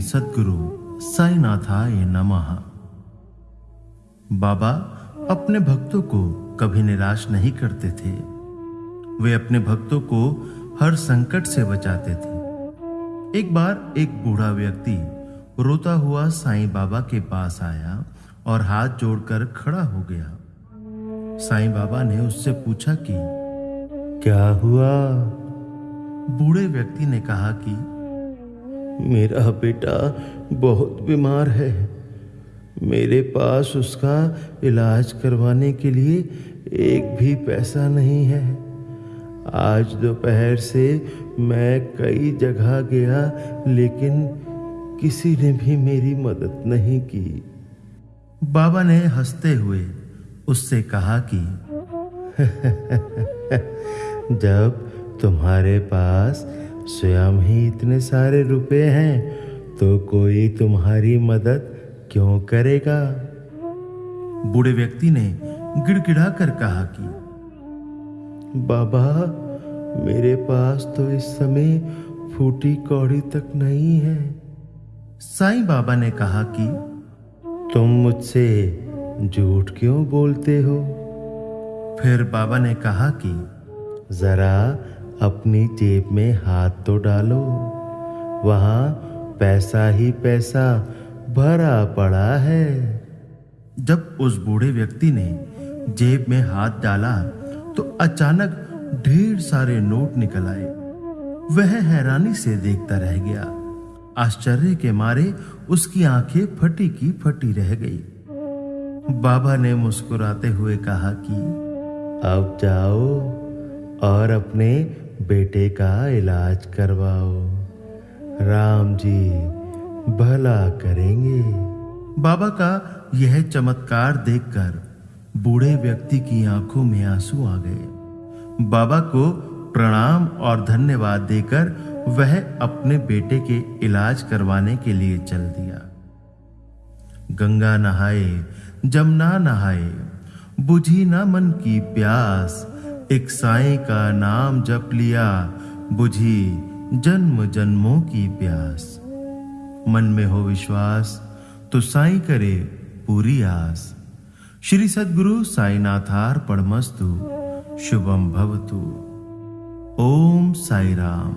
सदगुरु साईनाथाय नमः। बाबा अपने भक्तों को कभी निराश नहीं करते थे। वे अपने भक्तों को हर संकट से बचाते थे। एक बार एक बूढ़ा व्यक्ति रोता हुआ साईं बाबा के पास आया और हाथ जोड़कर खड़ा हो गया। साईं बाबा ने उससे पूछा कि, क्या हुआ? बूढ़े व्यक्ति ने कहा कि मेरा बेटा बहुत बीमार है। मेरे पास उसका इलाज करवाने के लिए एक भी पैसा नहीं है। आज दोपहर से मैं कई जगह गया, लेकिन किसी ने भी मेरी मदद नहीं की। बाबा ने हँसते हुए उससे कहा कि, जब तुम्हारे पास स्वयं ही इतने सारे रुपए हैं तो कोई तुम्हारी मदद क्यों करेगा? बूढ़े व्यक्ति ने गिड़गिड़ा कर कहा कि बाबा मेरे पास तो इस समय फूटी कौड़ी तक नहीं है। साईं बाबा ने कहा कि तुम मुझसे झूठ क्यों बोलते हो? फिर बाबा ने कहा कि जरा अपनी जेब में हाथ तो डालो। वहाँ पैसा ही पैसा भरा पड़ा है। जब उस बूढ़े व्यक्ति ने जेब में हाथ डाला तो अचानक ढेर सारे नोट निकल आए। वह हैरानी से देखता रह गया। आश्चर्य के मारे उसकी आँखें फटी की फटी रह गई। बाबा ने मुस्कुराते हुए कहा कि, अब जाओ और अपने बेटे का इलाज करवाओ। राम जी भला करेंगे। बाबा का यह चमत्कार देखकर बूढ़े व्यक्ति की आँखों में आँसू आ गए। बाबा को प्रणाम और धन्यवाद देकर वह अपने बेटे के इलाज करवाने के लिए चल दिया। गंगा नहाए, जमुना नहाए, बुझी ना मन की प्यास एक साई का नाम जप लिया, बुझी जन्म जन्मों की प्यास। मन में हो विश्वास तो साई करे पूरी आस। श्री सदगुरु साई साईनाथार पड़मस्तु, शुभम भवतु। ओम साई राम